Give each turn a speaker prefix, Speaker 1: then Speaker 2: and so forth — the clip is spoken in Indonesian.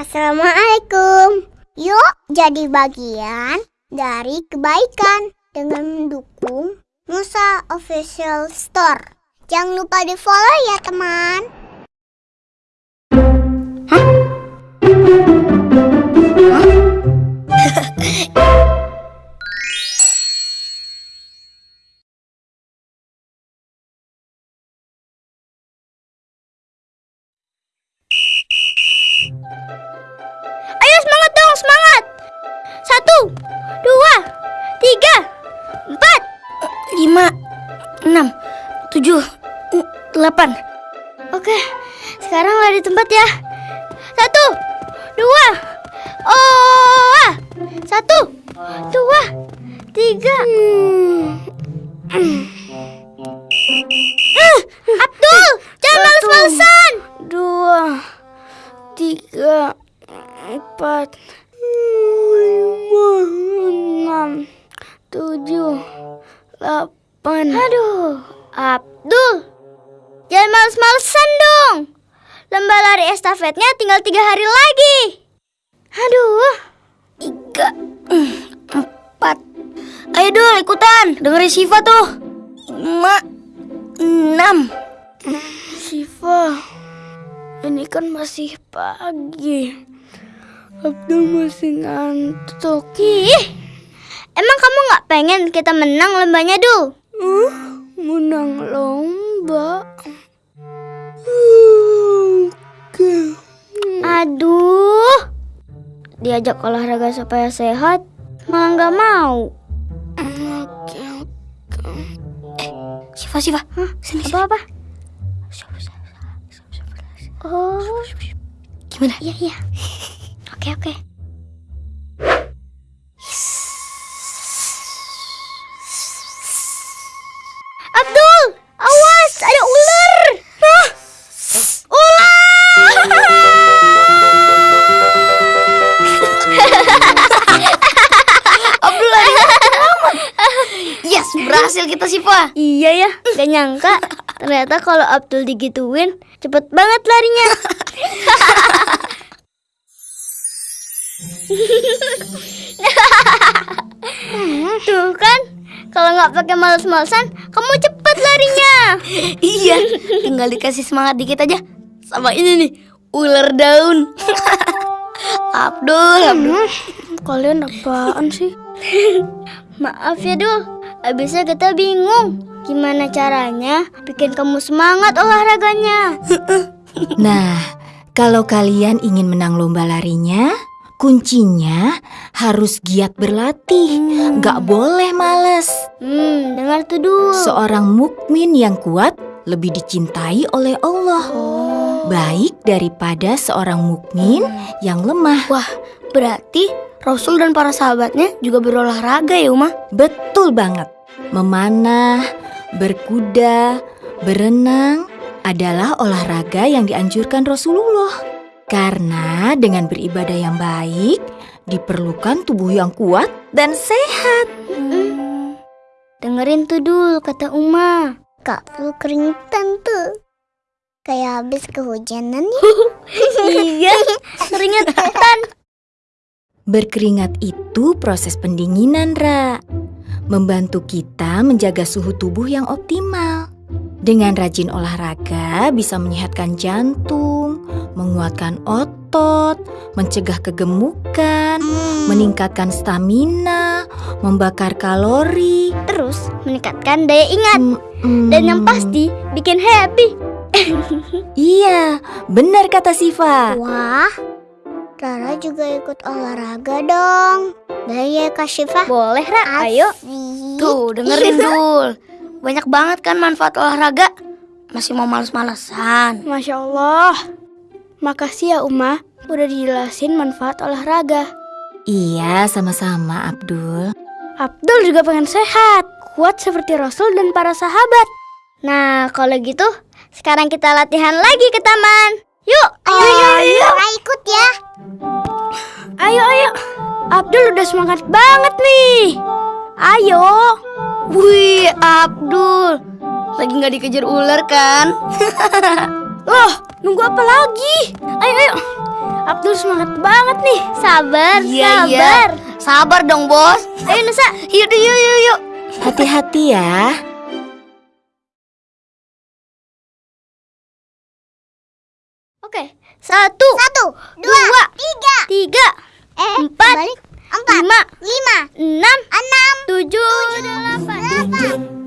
Speaker 1: Assalamualaikum. Yuk jadi bagian dari kebaikan dengan mendukung Musa Official Store. Jangan lupa di follow ya teman.
Speaker 2: Dong, semangat. Satu, dua, tiga, empat, lima, enam, tujuh, delapan. Oke, sekarang lah di tempat ya. Satu, dua, oh, satu, dua, tiga. Hmm. Tujuh, delapan. Aduh, Abdul, jangan males-malesan dong. Lomba lari estafetnya tinggal tiga hari lagi. Aduh, tiga, empat. Ayo Dul, ikutan. Dengerin Siva tuh. Lima, enam. Siva, ini kan masih pagi. Abdul masih ngantuk. Ih, emang kamu nggak pengen kita menang lombanya, Dul? Uh, menang lomba? Aduh, diajak olahraga supaya sehat, malah nggak mau. Oke, oke. Eh, Siva, Siva, sini. Apa apa? Oh, gimana? Iya, iya. Oke, oke. Iya ya, gak nyangka. Ternyata kalau Abdul digituin, cepet banget larinya. Tuh kan, kalau nggak pakai males-malesan, kamu cepet larinya. iya, tinggal dikasih semangat dikit aja. Sama ini nih, ular daun. Abdul, Abdul. Kalian apaan sih? Maaf ya Dul, abisnya kita bingung. Gimana caranya bikin kamu semangat olahraganya?
Speaker 3: Nah, kalau kalian ingin menang lomba larinya, kuncinya harus giat berlatih. Nggak boleh males.
Speaker 2: Hmm, dengar tuh Dul.
Speaker 3: Seorang mukmin yang kuat lebih dicintai oleh Allah. Baik daripada seorang mukmin yang lemah.
Speaker 2: Wah, berarti Rasul dan para sahabatnya juga berolahraga ya Uma?
Speaker 3: Betul banget. Memanah, berkuda, berenang adalah olahraga yang dianjurkan Rasulullah. Karena dengan beribadah yang baik, diperlukan tubuh yang kuat dan sehat.
Speaker 2: Dengerin tuh Dul, kata Uma.
Speaker 1: Kak Abdul keringetan tuh. Kayak habis kehujanan ya.
Speaker 2: iya, keringetan.
Speaker 3: Berkeringat itu proses pendinginan, Ra. Membantu kita menjaga suhu tubuh yang optimal. Dengan rajin olahraga bisa menyehatkan jantung, menguatkan otot, mencegah kegemukan, meningkatkan stamina, membakar kalori,
Speaker 2: Terus meningkatkan daya ingat.
Speaker 3: Mm,
Speaker 2: Dan yang pasti bikin happy.
Speaker 3: Iya, benar kata Siva.
Speaker 1: Wah, Rara juga ikut olahraga dong. Boleh ya Kak Syifa?
Speaker 2: Boleh, Ra. Ayo.
Speaker 1: Asik.
Speaker 2: Tuh, dengerin Dul. Banyak banget kan manfaat olahraga. Masih mau males-malesan.
Speaker 4: Masya Allah. Makasih ya Uma, udah dijelasin manfaat olahraga.
Speaker 3: Iya, sama-sama Abdul.
Speaker 4: Abdul juga pengen sehat, kuat seperti Rasul dan para sahabat.
Speaker 2: Nah, kalau gitu, sekarang kita latihan lagi ke taman. Yuk,
Speaker 1: Ayo, ayo, ayo. Rara ikut ya.
Speaker 4: Abdul udah semangat banget nih. Ayo.
Speaker 2: Wih, Abdul. Lagi nggak dikejar ular kan?
Speaker 4: Loh, nunggu apa lagi? Ayo, ayo. Abdul semangat banget nih.
Speaker 2: Sabar,
Speaker 3: Iya, iya.
Speaker 2: sabar.
Speaker 3: Sabar dong, Bos.
Speaker 2: Ayo Nusa,
Speaker 3: Yuk, yuk, yuk, yuk. Hati-hati ya.
Speaker 2: Oke, satu,
Speaker 1: Satu, dua,
Speaker 2: Dua.
Speaker 1: tiga.
Speaker 2: tiga,
Speaker 1: Eh,
Speaker 2: Empat.
Speaker 1: balik. Empat,
Speaker 2: lima,
Speaker 1: lima,
Speaker 2: enam,
Speaker 1: enam,
Speaker 2: tujuh, delapan.
Speaker 1: delapan.